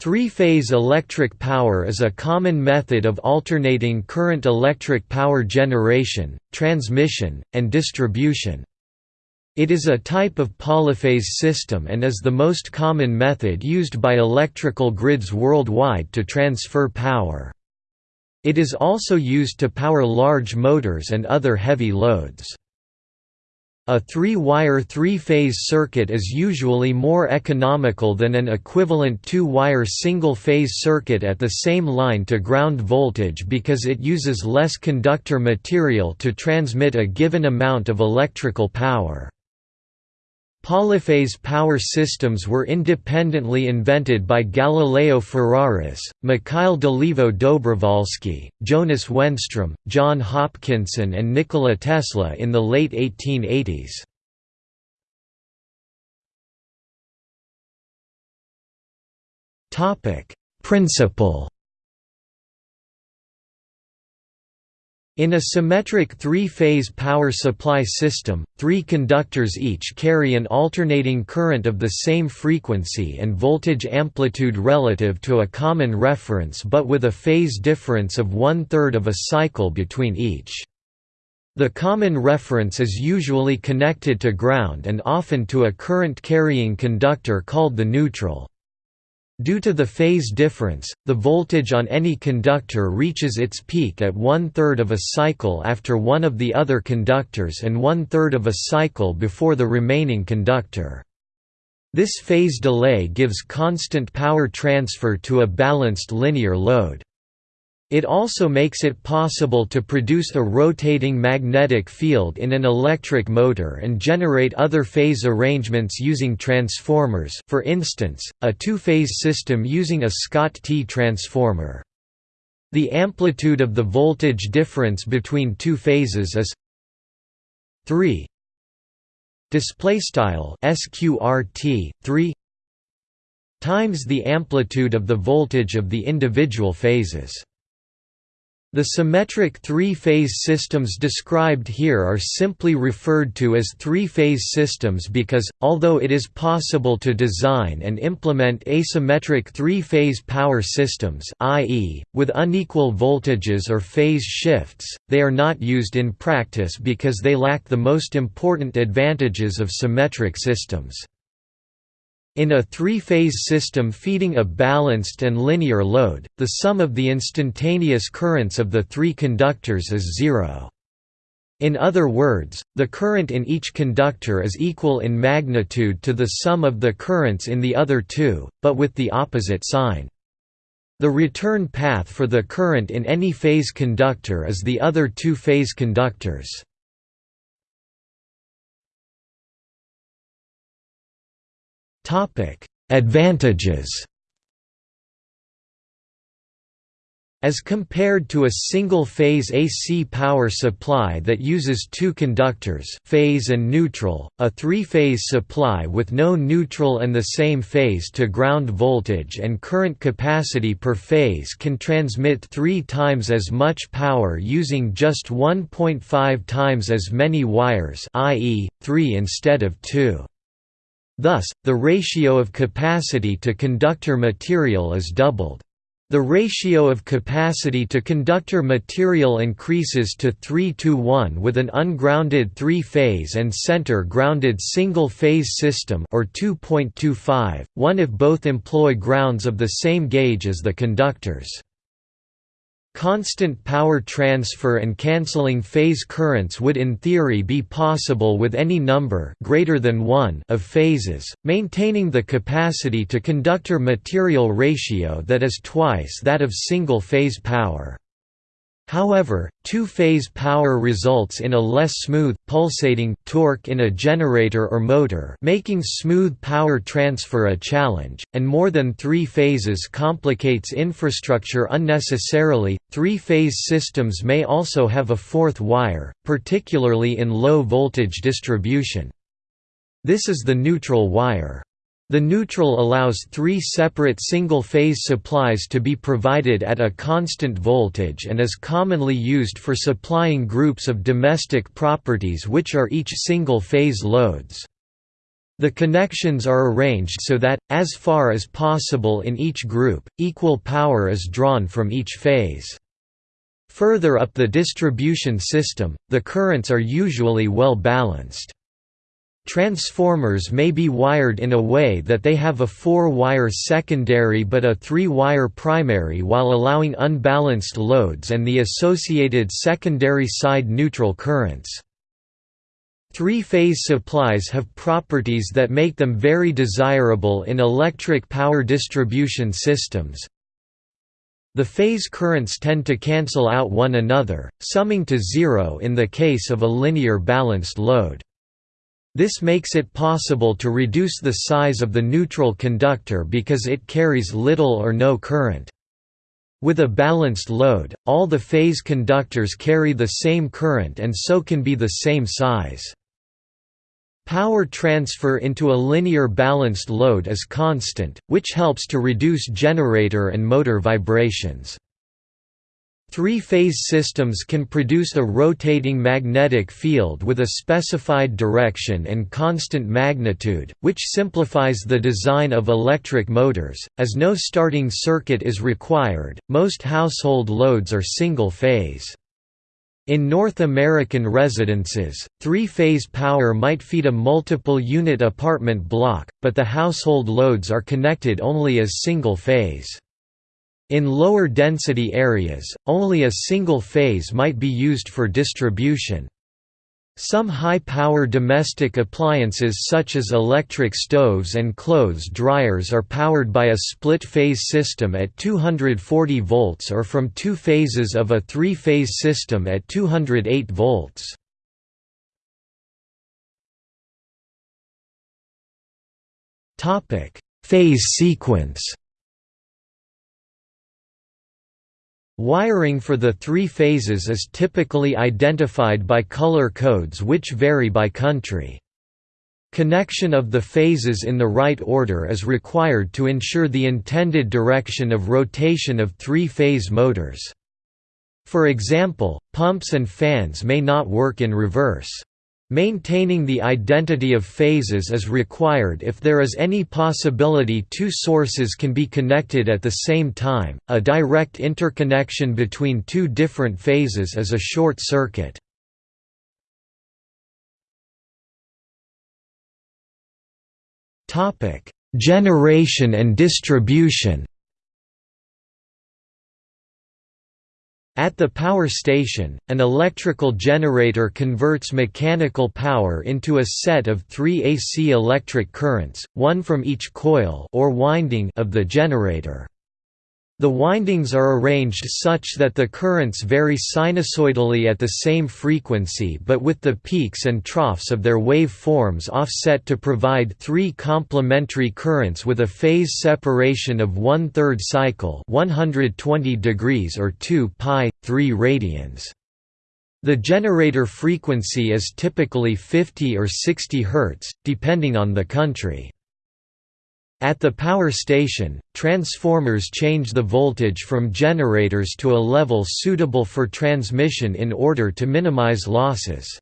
Three-phase electric power is a common method of alternating current electric power generation, transmission, and distribution. It is a type of polyphase system and is the most common method used by electrical grids worldwide to transfer power. It is also used to power large motors and other heavy loads. A three-wire three-phase circuit is usually more economical than an equivalent two-wire single-phase circuit at the same line-to-ground voltage because it uses less conductor material to transmit a given amount of electrical power. Polyphase power systems were independently invented by Galileo Ferraris, Mikhail Dolivo Dobrovolsky, Jonas Wenström, John Hopkinson and Nikola Tesla in the late 1880s. Principle In a symmetric three-phase power supply system, three conductors each carry an alternating current of the same frequency and voltage amplitude relative to a common reference but with a phase difference of one-third of a cycle between each. The common reference is usually connected to ground and often to a current-carrying conductor called the neutral. Due to the phase difference, the voltage on any conductor reaches its peak at one-third of a cycle after one of the other conductors and one-third of a cycle before the remaining conductor. This phase delay gives constant power transfer to a balanced linear load. It also makes it possible to produce a rotating magnetic field in an electric motor and generate other phase arrangements using transformers for instance, a two-phase system using a Scott-T transformer. The amplitude of the voltage difference between two phases is 3 display style sqrt 3 times the amplitude of the voltage of the individual phases the symmetric three-phase systems described here are simply referred to as three-phase systems because, although it is possible to design and implement asymmetric three-phase power systems i.e., with unequal voltages or phase shifts, they are not used in practice because they lack the most important advantages of symmetric systems. In a three-phase system feeding a balanced and linear load, the sum of the instantaneous currents of the three conductors is zero. In other words, the current in each conductor is equal in magnitude to the sum of the currents in the other two, but with the opposite sign. The return path for the current in any phase conductor is the other two phase conductors. Advantages As compared to a single-phase AC power supply that uses two conductors phase and neutral, a three-phase supply with no neutral and the same phase to ground voltage and current capacity per phase can transmit three times as much power using just 1.5 times as many wires i.e., 3 instead of 2. Thus, the ratio of capacity to conductor material is doubled. The ratio of capacity to conductor material increases to 3 to 1 with an ungrounded three-phase and center-grounded single-phase system or 2.25, 1 if both employ grounds of the same gauge as the conductors. Constant power transfer and cancelling phase currents would in theory be possible with any number greater than 1 of phases, maintaining the capacity to conductor material ratio that is twice that of single-phase power. However, two-phase power results in a less smooth, pulsating, torque in a generator or motor making smooth power transfer a challenge, and more than three phases complicates infrastructure unnecessarily. Three-phase systems may also have a fourth wire, particularly in low-voltage distribution. This is the neutral wire. The neutral allows three separate single-phase supplies to be provided at a constant voltage and is commonly used for supplying groups of domestic properties which are each single-phase loads. The connections are arranged so that, as far as possible in each group, equal power is drawn from each phase. Further up the distribution system, the currents are usually well balanced. Transformers may be wired in a way that they have a four-wire secondary but a three-wire primary while allowing unbalanced loads and the associated secondary side neutral currents. Three-phase supplies have properties that make them very desirable in electric power distribution systems. The phase currents tend to cancel out one another, summing to zero in the case of a linear balanced load. This makes it possible to reduce the size of the neutral conductor because it carries little or no current. With a balanced load, all the phase conductors carry the same current and so can be the same size. Power transfer into a linear balanced load is constant, which helps to reduce generator and motor vibrations. Three-phase systems can produce a rotating magnetic field with a specified direction and constant magnitude, which simplifies the design of electric motors, as no starting circuit is required. Most household loads are single-phase. In North American residences, three-phase power might feed a multiple-unit apartment block, but the household loads are connected only as single-phase. In lower density areas, only a single phase might be used for distribution. Some high-power domestic appliances such as electric stoves and clothes dryers are powered by a split-phase system at 240 volts or from two phases of a three-phase system at 208 volts. Phase sequence Wiring for the three phases is typically identified by color codes which vary by country. Connection of the phases in the right order is required to ensure the intended direction of rotation of three-phase motors. For example, pumps and fans may not work in reverse. Maintaining the identity of phases is required if there is any possibility two sources can be connected at the same time. A direct interconnection between two different phases is a short circuit. Topic: Generation and distribution. At the power station, an electrical generator converts mechanical power into a set of three AC electric currents, one from each coil or winding of the generator. The windings are arranged such that the currents vary sinusoidally at the same frequency but with the peaks and troughs of their wave forms offset to provide three complementary currents with a phase separation of one-third cycle 120 degrees or 2 pi, 3 radians. The generator frequency is typically 50 or 60 Hz, depending on the country. At the power station, transformers change the voltage from generators to a level suitable for transmission in order to minimize losses.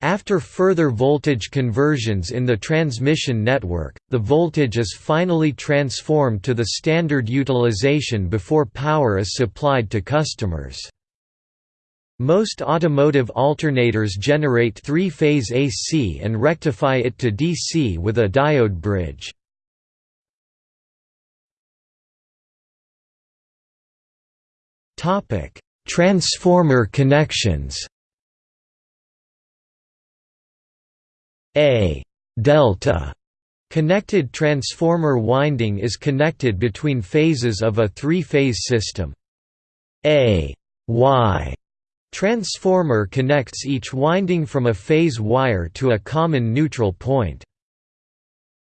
After further voltage conversions in the transmission network, the voltage is finally transformed to the standard utilization before power is supplied to customers. Most automotive alternators generate three-phase AC and rectify it to DC with a diode bridge. Topic: Transformer connections. A delta connected transformer winding is connected between phases of a three-phase system. A Y transformer connects each winding from a phase wire to a common neutral point.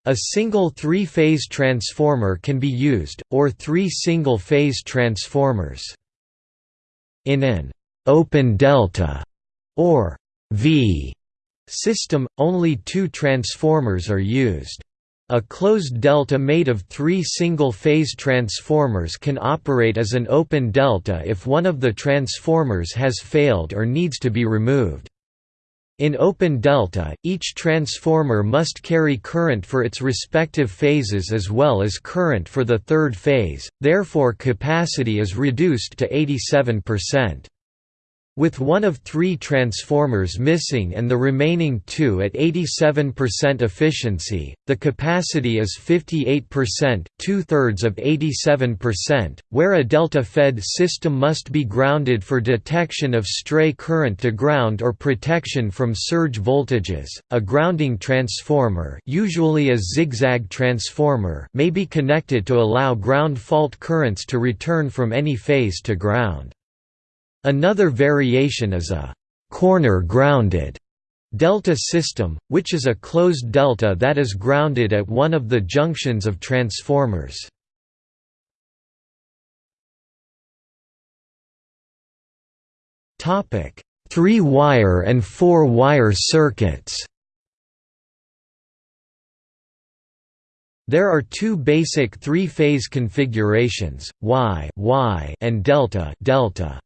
A single three-phase transformer can be used, or three single-phase transformers. In an open delta or V system, only two transformers are used. A closed delta made of three single-phase transformers can operate as an open delta if one of the transformers has failed or needs to be removed. In open delta, each transformer must carry current for its respective phases as well as current for the third phase, therefore capacity is reduced to 87%. With one of three transformers missing and the remaining two at 87% efficiency, the capacity is 58%, two-thirds of 87%, where a delta-fed system must be grounded for detection of stray current to ground or protection from surge voltages. A grounding transformer, usually a zigzag transformer, may be connected to allow ground fault currents to return from any phase to ground. Another variation is a corner-grounded delta system, which is a closed delta that is grounded at one of the junctions of transformers. Three-wire and four-wire circuits There are two basic three-phase configurations, Y, y and delta, delta.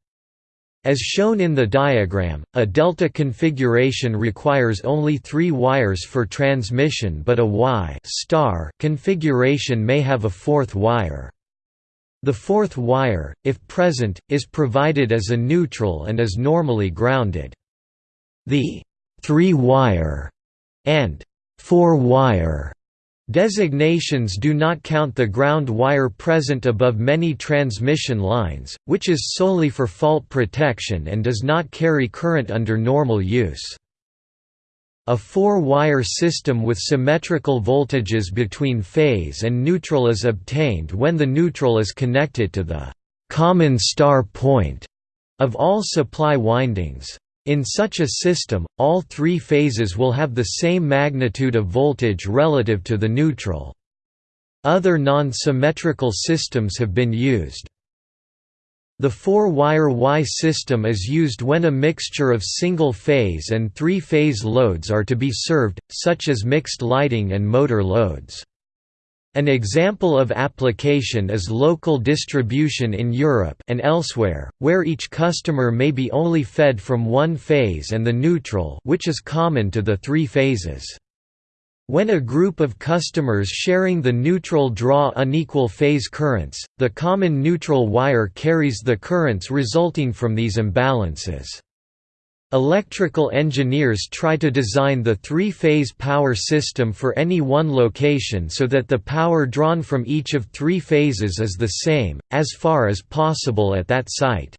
As shown in the diagram, a delta configuration requires only three wires for transmission but a Y star configuration may have a fourth wire. The fourth wire, if present, is provided as a neutral and is normally grounded. The three-wire and four-wire Designations do not count the ground wire present above many transmission lines, which is solely for fault protection and does not carry current under normal use. A four-wire system with symmetrical voltages between phase and neutral is obtained when the neutral is connected to the «common star point» of all supply windings. In such a system, all three phases will have the same magnitude of voltage relative to the neutral. Other non-symmetrical systems have been used. The four-wire Y system is used when a mixture of single-phase and three-phase loads are to be served, such as mixed lighting and motor loads. An example of application is local distribution in Europe and elsewhere, where each customer may be only fed from one phase and the neutral which is common to the three phases. When a group of customers sharing the neutral draw unequal phase currents, the common neutral wire carries the currents resulting from these imbalances. Electrical engineers try to design the three-phase power system for any one location so that the power drawn from each of three phases is the same, as far as possible at that site.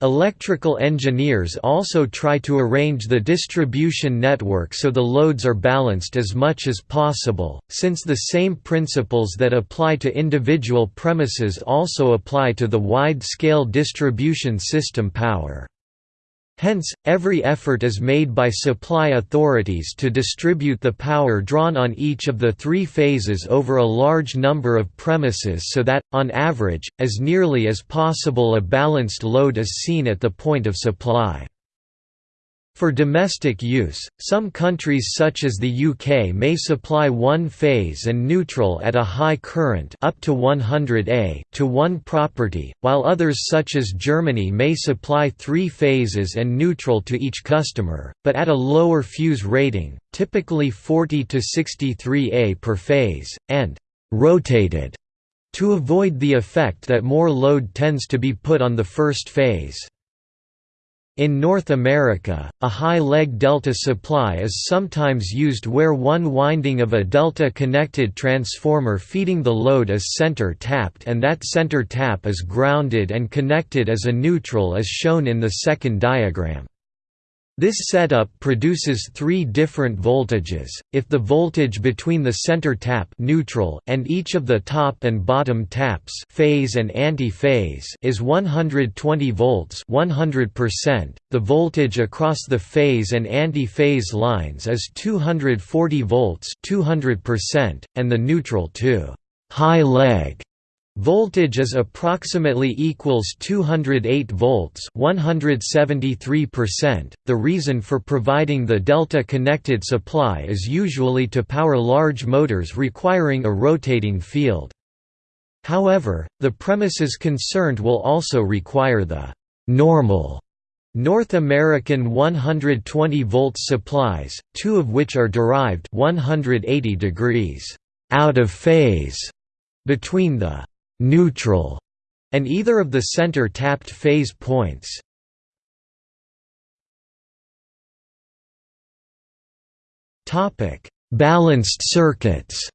Electrical engineers also try to arrange the distribution network so the loads are balanced as much as possible, since the same principles that apply to individual premises also apply to the wide-scale distribution system power. Hence, every effort is made by supply authorities to distribute the power drawn on each of the three phases over a large number of premises so that, on average, as nearly as possible a balanced load is seen at the point of supply. For domestic use, some countries such as the UK may supply one phase and neutral at a high current up to 100 A to one property, while others such as Germany may supply three phases and neutral to each customer, but at a lower fuse rating, typically 40 to 63 A per phase, and «rotated» to avoid the effect that more load tends to be put on the first phase. In North America, a high-leg delta supply is sometimes used where one winding of a delta-connected transformer feeding the load is center-tapped and that center tap is grounded and connected as a neutral as shown in the second diagram. This setup produces three different voltages. If the voltage between the center tap neutral and each of the top and bottom taps phase and anti-phase is 120 volts, 100%, the voltage across the phase and anti-phase lines is 240 volts, 200%, and the neutral to high leg Voltage is approximately equals 208 volts 173%. The reason for providing the delta connected supply is usually to power large motors requiring a rotating field. However, the premises concerned will also require the normal North American 120 volts supplies, two of which are derived 180 degrees out of phase between the neutral and either of the center tapped phase points. Topic: Balanced circuits.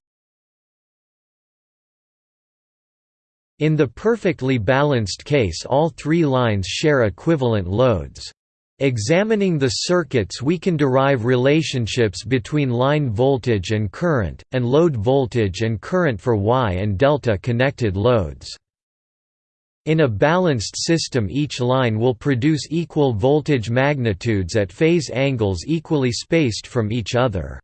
In the perfectly balanced case all three lines share equivalent loads. Examining the circuits we can derive relationships between line voltage and current, and load voltage and current for Y and delta connected loads. In a balanced system each line will produce equal voltage magnitudes at phase angles equally spaced from each other.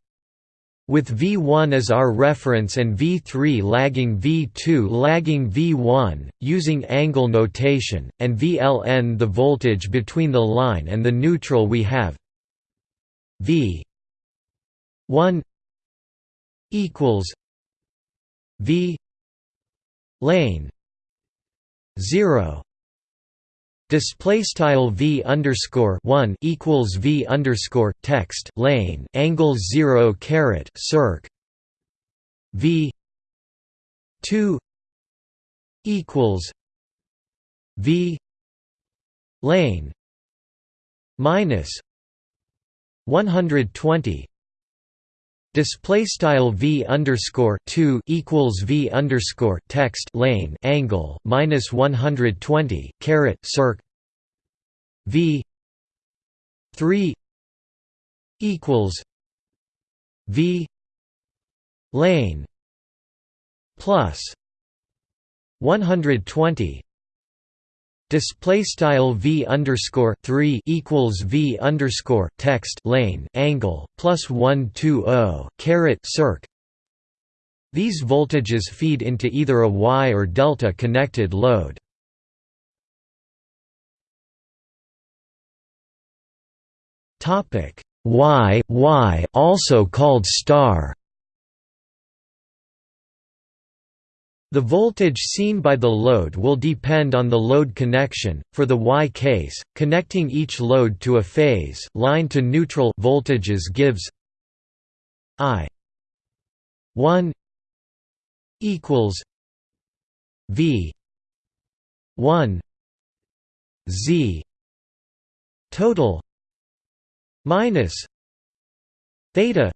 With V1 as our reference and V3 lagging V2 lagging V1, using angle notation, and VLN the voltage between the line and the neutral we have. V 1 equals V lane 0 Display style v underscore one equals v underscore text lane angle zero caret circ. V two equals v lane minus one hundred twenty Display style v underscore two equals v underscore text lane angle minus one hundred twenty caret circ v three equals v lane plus one hundred twenty Display style v underscore three equals v underscore text lane angle plus one two zero caret circ. These voltages feed into either a Y or delta connected load. Topic Y Y also called star. The voltage seen by the load will depend on the load connection. For the Y case, connecting each load to a phase line to neutral voltages gives I 1 equals V 1 Z total minus theta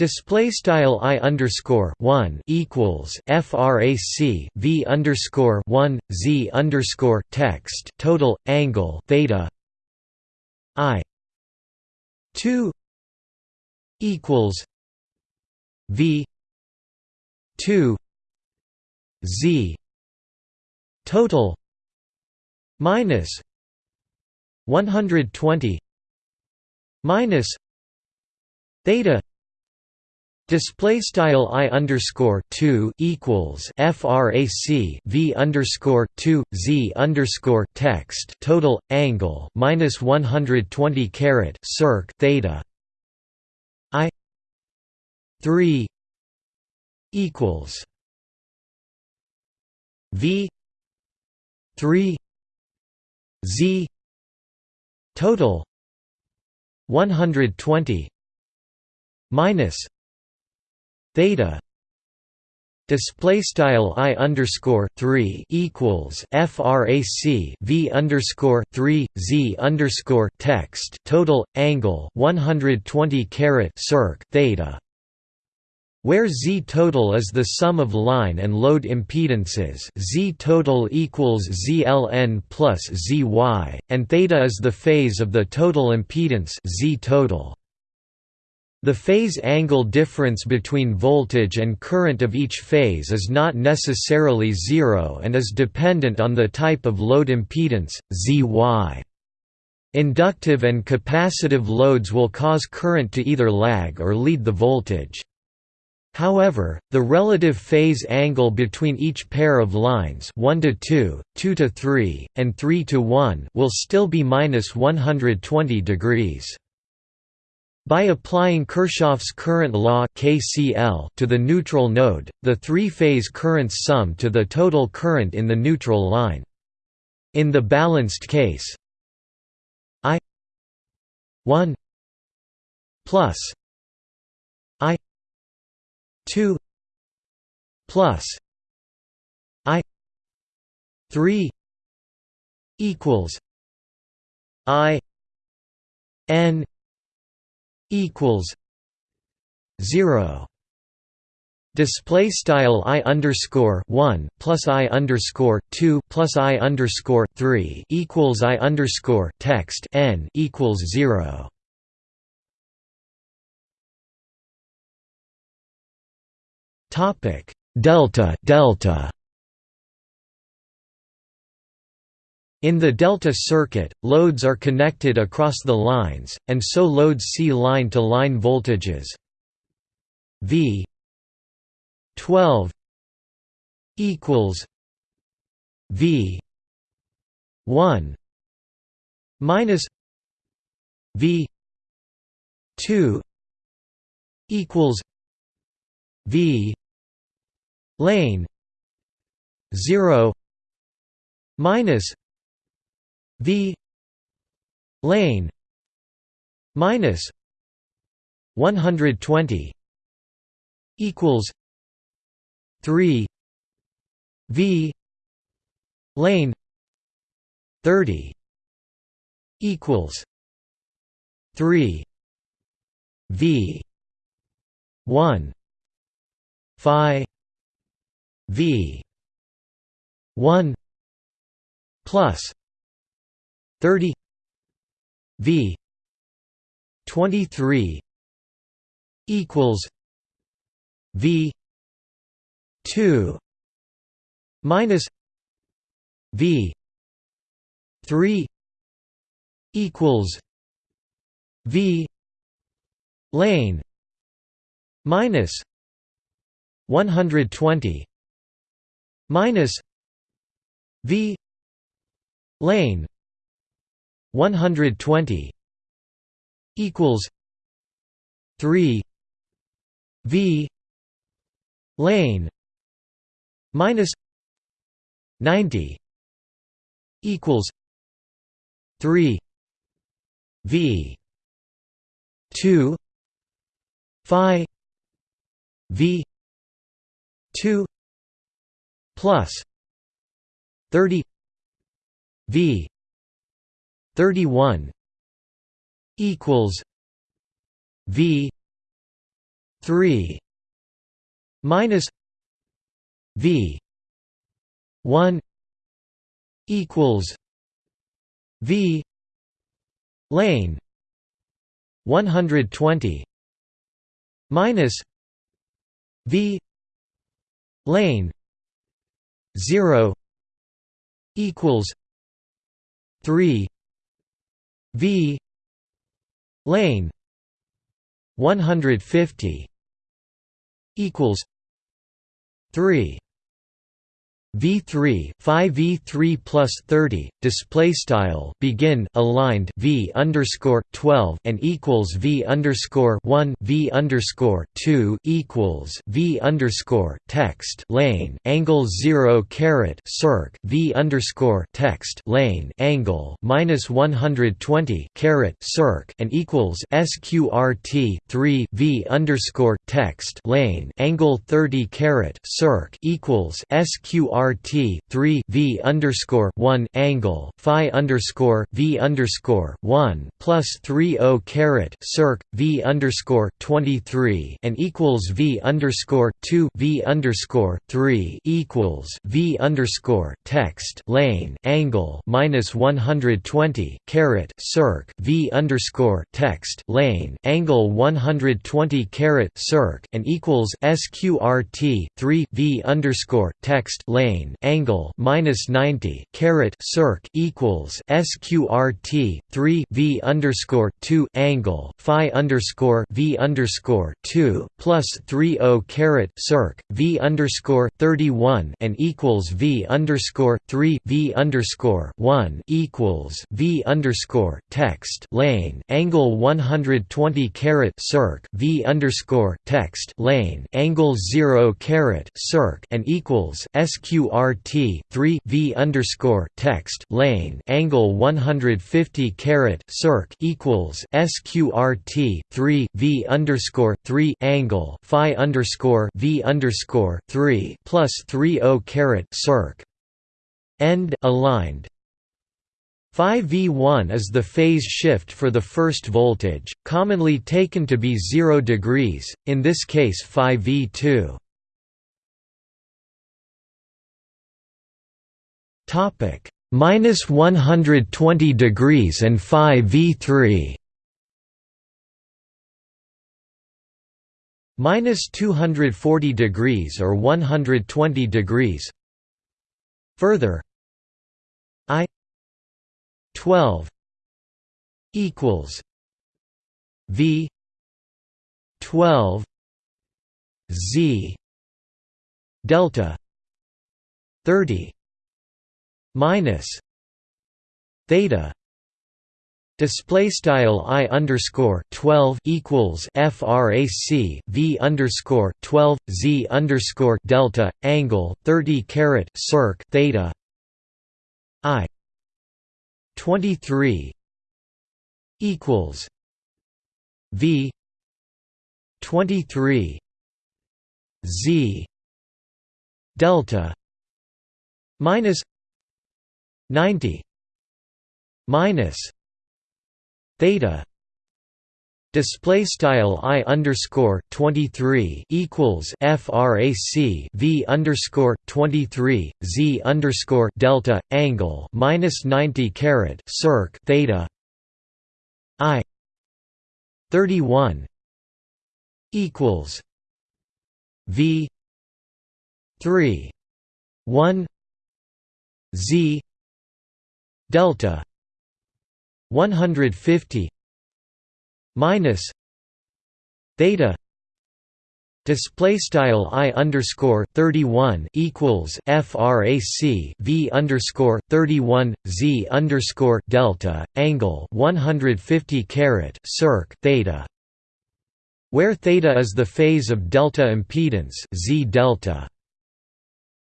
Display style i underscore one equals frac v underscore one z underscore text total angle theta i two equals v two z total minus one hundred twenty minus theta Display style i underscore two equals frac v underscore two z underscore text total angle minus one hundred twenty caret circ theta i three equals v three z total one hundred twenty minus theta display style i underscore 3 equals frac v underscore 3 z underscore text total angle 120 caret circ theta where Z total is the sum of line and load impedances Z total equals ZLN plus ZY, and theta is the phase of the total impedance Z total. The phase angle difference between voltage and current of each phase is not necessarily zero and is dependent on the type of load impedance, Zy. Inductive and capacitive loads will cause current to either lag or lead the voltage. However, the relative phase angle between each pair of lines 1 to 2, 2 to 3, and 3 to 1 will still be minus 120 degrees. By applying Kirchhoff's current law KCL to the neutral node, the three-phase currents sum to the total current in the neutral line. In the balanced case, I 1 plus i 2 plus i 3 equals i n equals 0 Display style i underscore one plus i underscore two plus i underscore three equals i underscore text n equals zero. Topic delta delta. In the delta circuit, loads are connected across the lines, and so loads see line-to-line -line voltages. V 12 equals V 1 minus V 2 equals V lane 0 minus V lane minus 120 equals 3 V lane 30 equals 3 V 1 phi V 1 plus 30 V 23 equals V 2 minus V 3 equals V lane minus 120 minus V lane 120 equals 3 V lane minus 90 equals 3 v 2 phi v 2 plus 30 v 31 equals v 3 minus V one equals V lane one hundred twenty minus V lane zero equals three V. Lane. one hundred fifty equals 3 V3 phi V3 plus 30 display style begin aligned V underscore 12 and equals V underscore 1 V underscore 2 equals V underscore text lane angle 0 caret circ V underscore text lane angle minus 120 caret circ and equals sqrt 3 V underscore text lane angle 30 caret circ equals sqrt RT three V underscore one angle Phi underscore V underscore one plus three O caret circ V underscore twenty three and equals V underscore two V underscore three equals V underscore text lane angle minus one hundred twenty caret circ V underscore text lane angle one hundred twenty caret circ and equals SQRT three V underscore text lane plane angle minus 90 caret circ equals sqrt 3 v underscore 2 angle phi underscore v underscore 2 plus 3 o caret circ v underscore 31 and equals v underscore 3 v underscore 1 equals v underscore text lane angle 120 caret circ v underscore text lane angle 0 caret circ and equals sq sqrt 3 v underscore text lane angle 150 caret circ equals sqrt 3 v underscore 3 angle phi underscore v underscore 3 plus 3 o caret circ end aligned Phi V1 is the phase shift for the first voltage, commonly taken to be 0 degrees, in this case phi V2. Topic minus 120 degrees and phi V3. Minus 240 degrees or 120 degrees. Further, I 12 equals V 12 Z delta 30 minus theta Display style i underscore twelve equals frac v underscore twelve z underscore delta angle thirty caret circ theta i 23 equals V 23 Z delta minus 90 minus theta Display style i underscore twenty three equals frac v underscore twenty three z underscore delta angle minus ninety caret circ theta i thirty one equals v three one z delta one hundred fifty minus theta display style i underscore 31 equals frac v underscore 31 z underscore delta angle 150 caret circ theta where theta is the phase of delta impedance z delta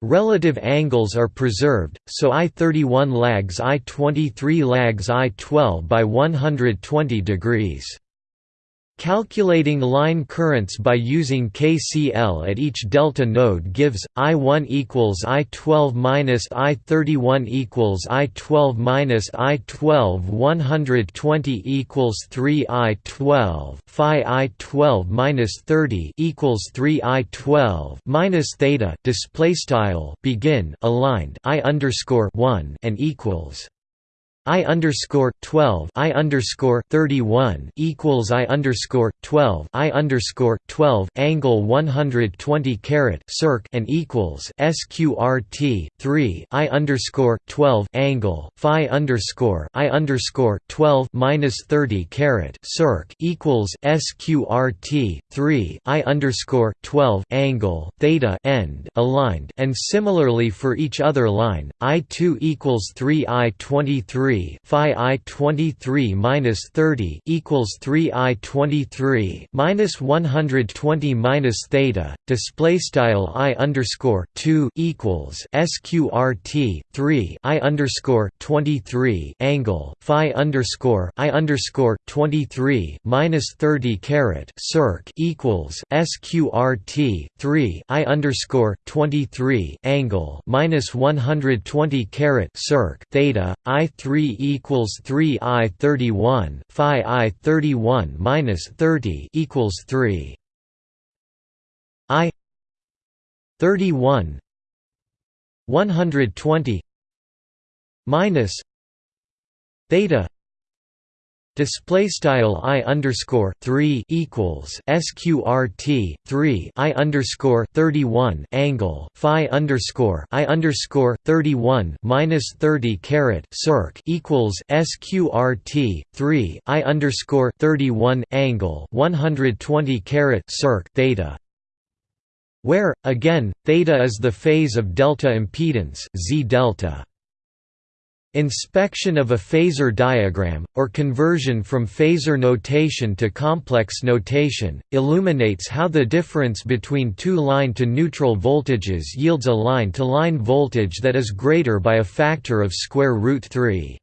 Relative angles are preserved, so I31 lags I23 lags I12 by 120 degrees. Calculating line currents by using KCL at each delta node gives I1 equals I12 minus I31 equals I12 minus I12 120 equals 3 I12 Phi I12 minus 30 equals 3 I12 minus theta display style begin aligned I underscore 1 and equals I underscore twelve I underscore thirty one equals I underscore twelve I underscore twelve angle one hundred twenty caret circ and equals SQRT three I underscore twelve angle Phi underscore I underscore twelve minus thirty caret circ equals SQRT three I underscore twelve angle theta end aligned. And similarly for each other line, I two equals three I twenty three 3 phi i 23 minus 30 equals 3 i 23 minus 120 minus theta display style i underscore 2 equals sqrt 3 i underscore 23 angle phi underscore i underscore 23 minus 30 caret circ equals sqrt 3 i underscore 23 angle minus 120 caret circ theta i 3 equals 3 I 31 phi I 31 minus 30 equals 3 I 31 120 minus theta Display style i underscore three equals sqrt three i underscore thirty one angle phi underscore i underscore thirty one minus thirty caret circ equals sqrt three i underscore thirty one angle one hundred twenty caret circ theta. Where again theta is the phase of delta impedance z delta Inspection of a phasor diagram, or conversion from phasor notation to complex notation, illuminates how the difference between two line-to-neutral voltages yields a line-to-line -line voltage that is greater by a factor of square root 3.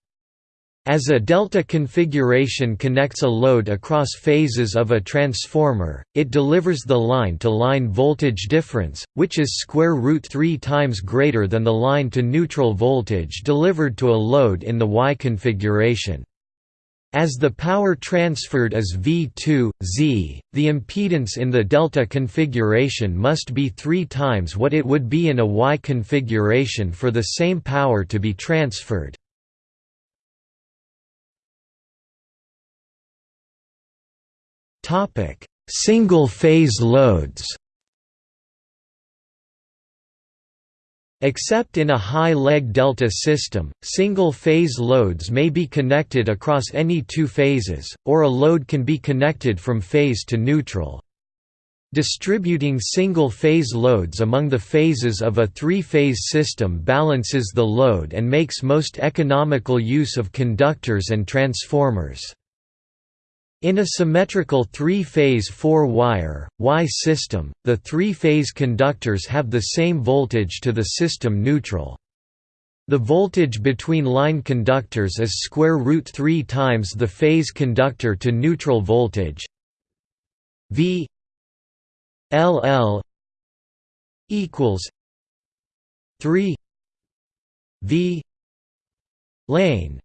As a delta configuration connects a load across phases of a transformer, it delivers the line-to-line -line voltage difference, which is square root 3 times greater than the line-to-neutral voltage delivered to a load in the Y configuration. As the power transferred is V2, Z, the impedance in the delta configuration must be 3 times what it would be in a Y configuration for the same power to be transferred. Topic: Single-phase loads. Except in a high-leg delta system, single-phase loads may be connected across any two phases, or a load can be connected from phase to neutral. Distributing single-phase loads among the phases of a three-phase system balances the load and makes most economical use of conductors and transformers. In a symmetrical three-phase four-wire, Y system, the three-phase conductors have the same voltage to the system neutral. The voltage between line conductors is square root 3 times the phase conductor to neutral voltage V LL equals 3 V lane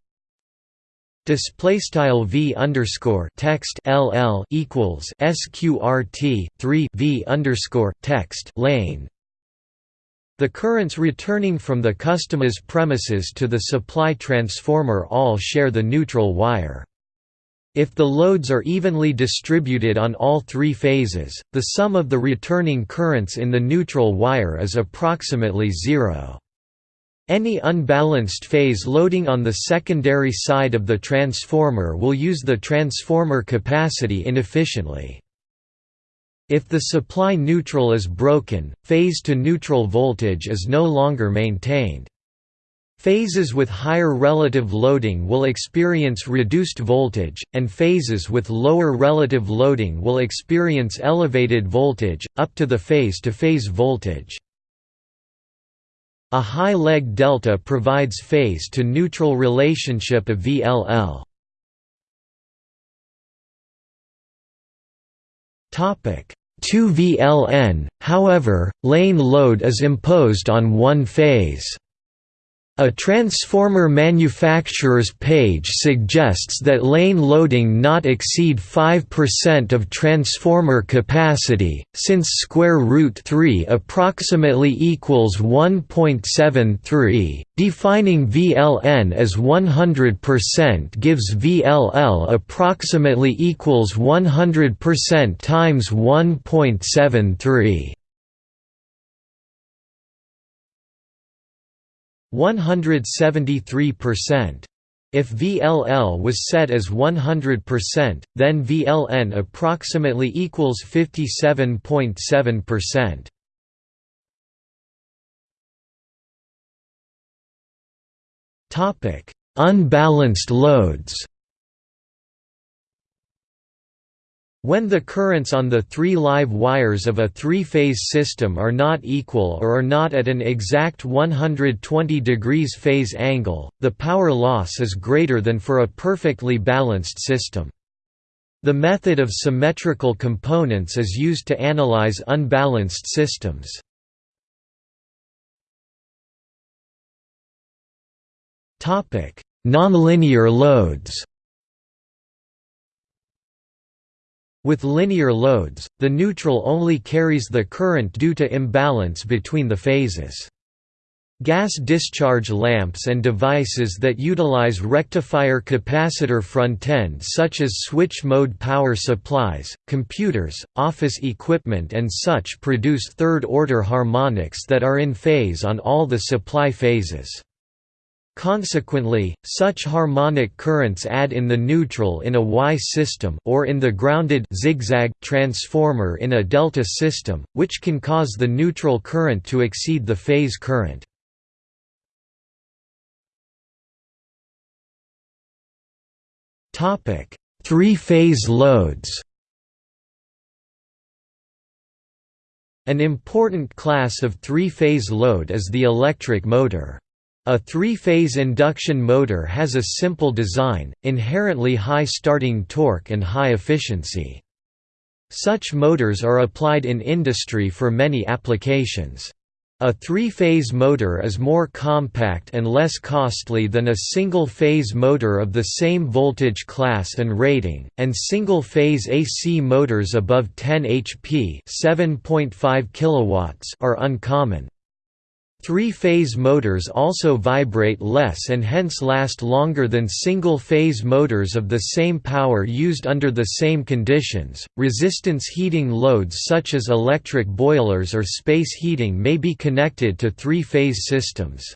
Display style v underscore text ll equals sqrt three v underscore text lane. The currents returning from the customer's premises to the supply transformer all share the neutral wire. If the loads are evenly distributed on all three phases, the sum of the returning currents in the neutral wire is approximately zero. Any unbalanced phase loading on the secondary side of the transformer will use the transformer capacity inefficiently. If the supply neutral is broken, phase-to-neutral voltage is no longer maintained. Phases with higher relative loading will experience reduced voltage, and phases with lower relative loading will experience elevated voltage, up to the phase-to-phase -phase voltage. A high leg delta provides phase to neutral relationship of VLL. Topic 2 VLN, however, lane load is imposed on one phase. A transformer manufacturer's page suggests that lane loading not exceed 5% of transformer capacity, since square root 3 approximately equals 1.73, defining VLN as 100% gives VLL approximately equals 100% times 1.73. 173%. If VLL was set as 100%, then VLN approximately equals 57.7%. Topic: Unbalanced loads. When the currents on the three live wires of a three-phase system are not equal or are not at an exact 120 degrees phase angle, the power loss is greater than for a perfectly balanced system. The method of symmetrical components is used to analyze unbalanced systems. Nonlinear loads With linear loads, the neutral only carries the current due to imbalance between the phases. Gas discharge lamps and devices that utilize rectifier capacitor front-end such as switch-mode power supplies, computers, office equipment and such produce third-order harmonics that are in phase on all the supply phases. Consequently, such harmonic currents add in the neutral in a Y system or in the grounded zigzag transformer in a delta system, which can cause the neutral current to exceed the phase current. Three-phase loads An important class of three-phase load is the electric motor. A three-phase induction motor has a simple design, inherently high starting torque and high efficiency. Such motors are applied in industry for many applications. A three-phase motor is more compact and less costly than a single-phase motor of the same voltage class and rating, and single-phase AC motors above 10 HP (7.5 are uncommon. Three-phase motors also vibrate less and hence last longer than single-phase motors of the same power used under the same conditions. Resistance heating loads such as electric boilers or space heating may be connected to three-phase systems.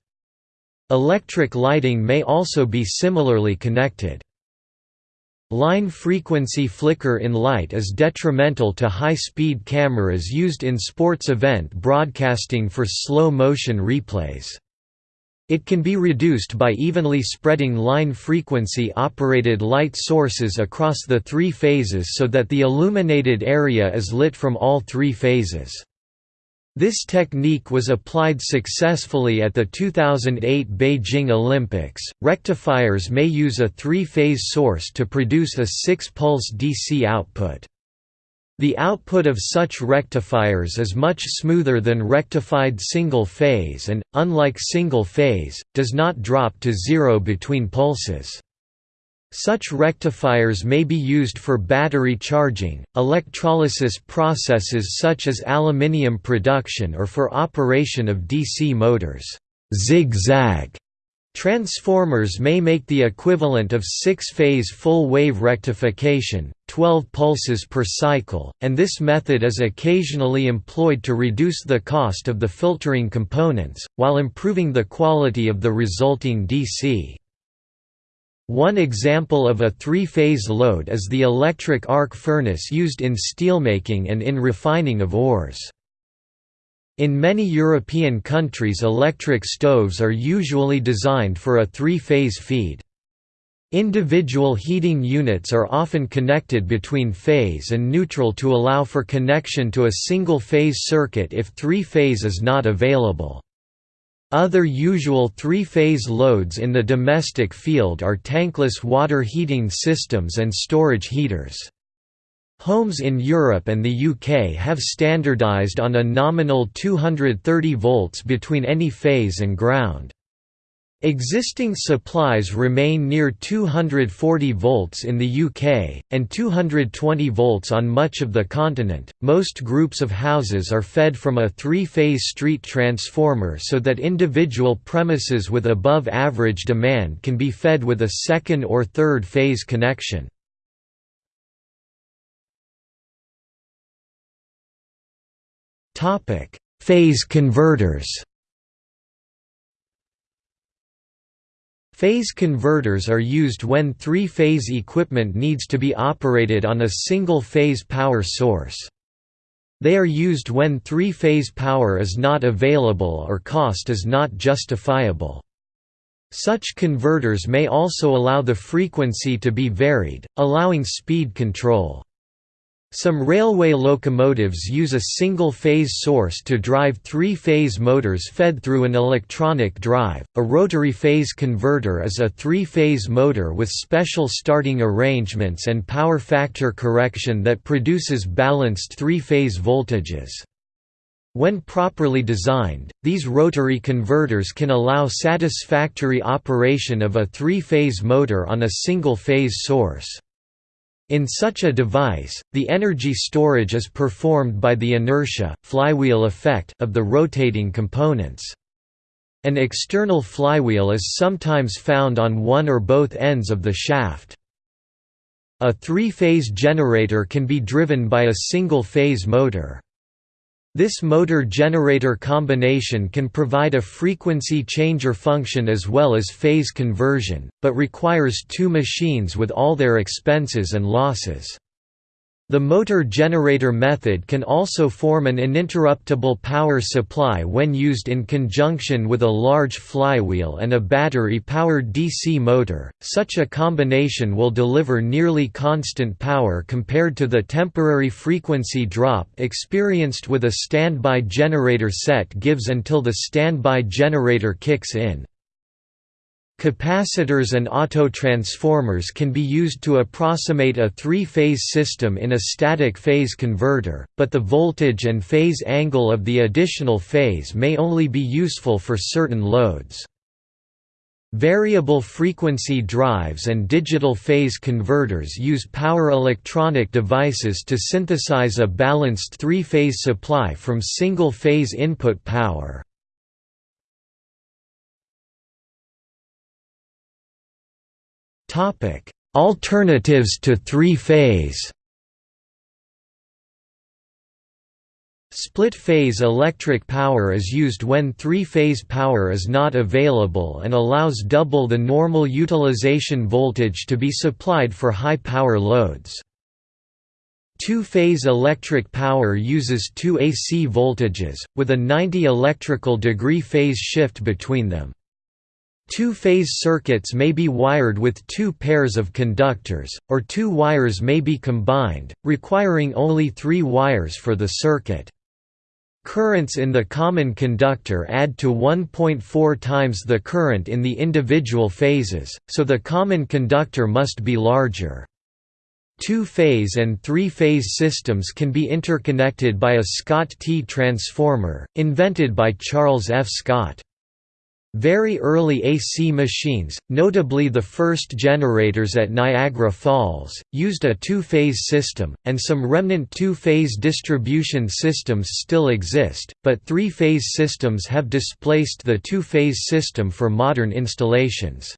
Electric lighting may also be similarly connected. Line frequency flicker in light is detrimental to high-speed cameras used in sports event broadcasting for slow-motion replays. It can be reduced by evenly spreading line frequency operated light sources across the three phases so that the illuminated area is lit from all three phases. This technique was applied successfully at the 2008 Beijing Olympics. Rectifiers may use a three phase source to produce a six pulse DC output. The output of such rectifiers is much smoother than rectified single phase and, unlike single phase, does not drop to zero between pulses. Such rectifiers may be used for battery charging, electrolysis processes such as aluminium production or for operation of DC motors. Zigzag transformers may make the equivalent of six-phase full-wave rectification, 12 pulses per cycle, and this method is occasionally employed to reduce the cost of the filtering components, while improving the quality of the resulting DC. One example of a three-phase load is the electric arc furnace used in steelmaking and in refining of ores. In many European countries electric stoves are usually designed for a three-phase feed. Individual heating units are often connected between phase and neutral to allow for connection to a single-phase circuit if three-phase is not available. Other usual three-phase loads in the domestic field are tankless water heating systems and storage heaters. Homes in Europe and the UK have standardised on a nominal 230 volts between any phase and ground. Existing supplies remain near 240 volts in the UK, and 220 volts on much of the continent. Most groups of houses are fed from a three phase street transformer so that individual premises with above average demand can be fed with a second or third phase connection. Phase converters Phase converters are used when three-phase equipment needs to be operated on a single-phase power source. They are used when three-phase power is not available or cost is not justifiable. Such converters may also allow the frequency to be varied, allowing speed control. Some railway locomotives use a single-phase source to drive three-phase motors fed through an electronic drive. A rotary phase converter is a three-phase motor with special starting arrangements and power factor correction that produces balanced three-phase voltages. When properly designed, these rotary converters can allow satisfactory operation of a three-phase motor on a single-phase source. In such a device, the energy storage is performed by the inertia flywheel effect of the rotating components. An external flywheel is sometimes found on one or both ends of the shaft. A three-phase generator can be driven by a single-phase motor. This motor-generator combination can provide a frequency changer function as well as phase conversion, but requires two machines with all their expenses and losses. The motor-generator method can also form an uninterruptible power supply when used in conjunction with a large flywheel and a battery-powered DC motor. Such a combination will deliver nearly constant power compared to the temporary frequency drop experienced with a standby generator set gives until the standby generator kicks in. Capacitors and autotransformers can be used to approximate a three-phase system in a static phase converter, but the voltage and phase angle of the additional phase may only be useful for certain loads. Variable frequency drives and digital phase converters use power electronic devices to synthesize a balanced three-phase supply from single-phase input power. Alternatives to three-phase Split-phase electric power is used when three-phase power is not available and allows double the normal utilization voltage to be supplied for high-power loads. Two-phase electric power uses two AC voltages, with a 90 electrical degree phase shift between them. Two-phase circuits may be wired with two pairs of conductors, or two wires may be combined, requiring only three wires for the circuit. Currents in the common conductor add to 1.4 times the current in the individual phases, so the common conductor must be larger. Two-phase and three-phase systems can be interconnected by a Scott T transformer, invented by Charles F. Scott. Very early AC machines, notably the first generators at Niagara Falls, used a two-phase system, and some remnant two-phase distribution systems still exist, but three-phase systems have displaced the two-phase system for modern installations.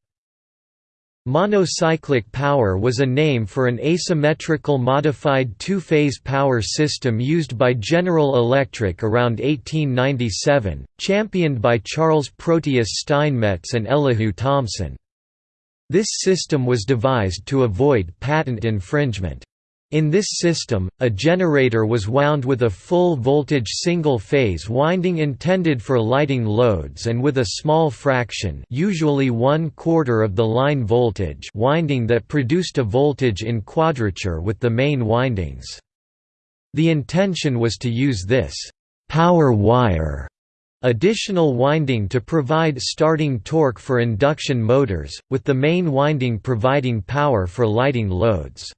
Monocyclic power was a name for an asymmetrical modified two-phase power system used by General Electric around 1897, championed by Charles Proteus Steinmetz and Elihu Thomson. This system was devised to avoid patent infringement. In this system, a generator was wound with a full-voltage single-phase winding intended for lighting loads and with a small fraction usually one-quarter of the line voltage winding that produced a voltage in quadrature with the main windings. The intention was to use this «power wire» additional winding to provide starting torque for induction motors, with the main winding providing power for lighting loads.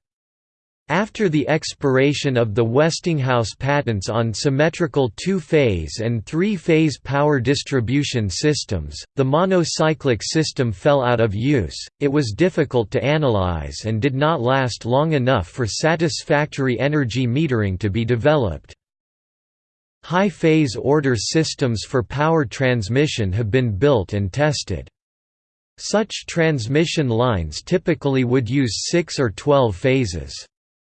After the expiration of the Westinghouse patents on symmetrical two-phase and three-phase power distribution systems, the monocyclic system fell out of use, it was difficult to analyze and did not last long enough for satisfactory energy metering to be developed. High-phase order systems for power transmission have been built and tested. Such transmission lines typically would use 6 or 12 phases.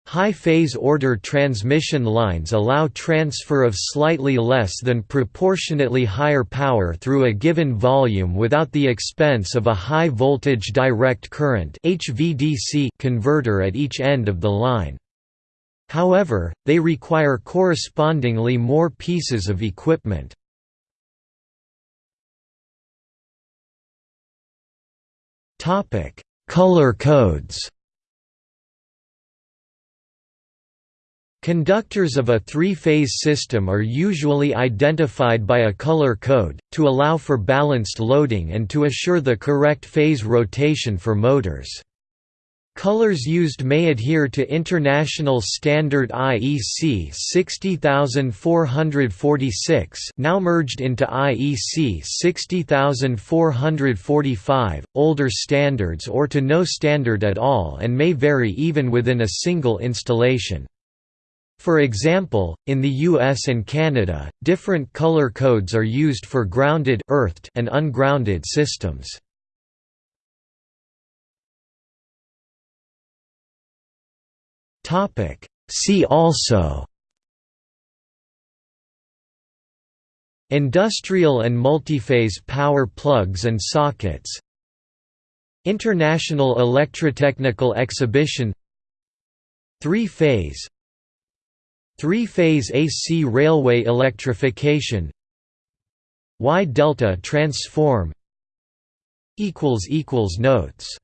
High-phase order transmission lines allow transfer of slightly less than proportionately higher power through a given volume without the expense of a high-voltage direct current (HVDC) converter at each end of the line. However, they require correspondingly more pieces of equipment. Color codes Conductors of a three-phase system are usually identified by a color code, to allow for balanced loading and to assure the correct phase rotation for motors. Colors used may adhere to International Standard IEC 60446 now merged into IEC 60445, older standards or to no standard at all and may vary even within a single installation. For example, in the US and Canada, different color codes are used for grounded earthed and ungrounded systems. See also Industrial and multiphase power plugs and sockets International Electrotechnical Exhibition Three-phase Three-phase AC railway electrification. Y delta transform. Notes